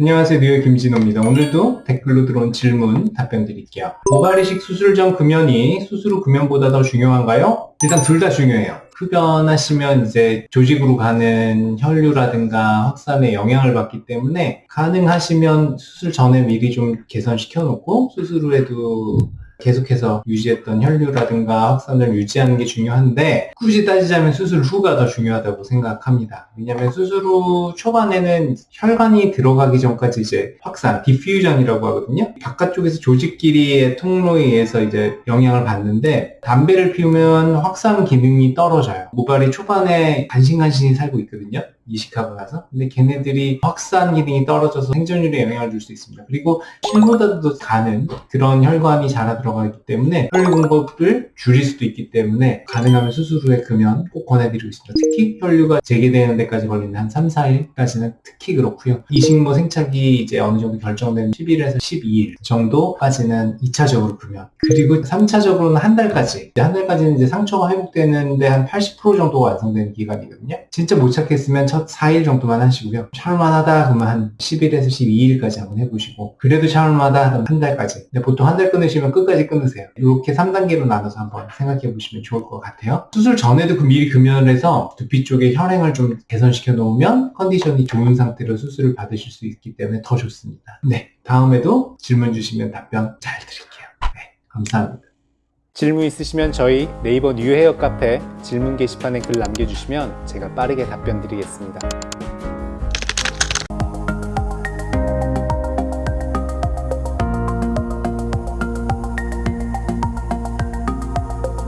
안녕하세요 뉴욕 김진호입니다. 오늘도 댓글로 들어온 질문 답변 드릴게요. 모발이식 수술 전 금연이 수술 후 금연보다 더 중요한가요? 일단 둘 다 중요해요. 흡연하시면 이제 조직으로 가는 혈류라든가 확산에 영향을 받기 때문에 가능하시면 수술 전에 미리 좀 개선시켜 놓고 수술 후에도 계속해서 유지했던 혈류라든가 확산을 유지하는 게 중요한데 굳이 따지자면 수술 후가 더 중요하다고 생각합니다. 왜냐하면 수술 후 초반에는 혈관이 들어가기 전까지 이제 확산, 디퓨전이라고 하거든요. 바깥쪽에서 조직끼리의 통로에 의해서 이제 영향을 받는데 담배를 피우면 확산 기능이 떨어져요. 모발이 초반에 간신간신히 살고 있거든요. 이식하고 나서. 근데 걔네들이 확산 기능이 떨어져서 생존율에 영향을 줄 수 있습니다. 그리고 실보다도 더 가는 그런 혈관이 자라 들어가기 때문에 혈류 공급을 줄일 수도 있기 때문에 가능하면 수술 후에 금연 꼭 권해드리고 있습니다. 특히 혈류가 재개되는 데까지 걸리는 한 3, 4일까지는 특히 그렇고요. 이식모 생착이 이제 어느 정도 결정된 11에서 12일 정도까지는 2차적으로 금연. 그리고 3차적으로는 한 달까지. 한 달까지는 이제 상처가 회복되는데 한 80% 정도가 완성되는 기간이거든요. 진짜 못 찾겠으면 첫 4일 정도만 하시고요. 샤울만하다 그러면 한 10일에서 12일까지 한번 해보시고 그래도 샤울만하다 하면 한 달까지. 근데 보통 한 달 끊으시면 끝까지 끊으세요. 이렇게 3단계로 나눠서 한번 생각해 보시면 좋을 것 같아요. 수술 전에도 그 미리 금연을 해서 두피 쪽에 혈행을 좀 개선시켜 놓으면 컨디션이 좋은 상태로 수술을 받으실 수 있기 때문에 더 좋습니다. 네. 다음에도 질문 주시면 답변 잘 드릴게요. 네. 감사합니다. 질문 있으시면 저희 네이버 뉴헤어 카페 질문 게시판에 글 남겨주시면 제가 빠르게 답변 드리겠습니다.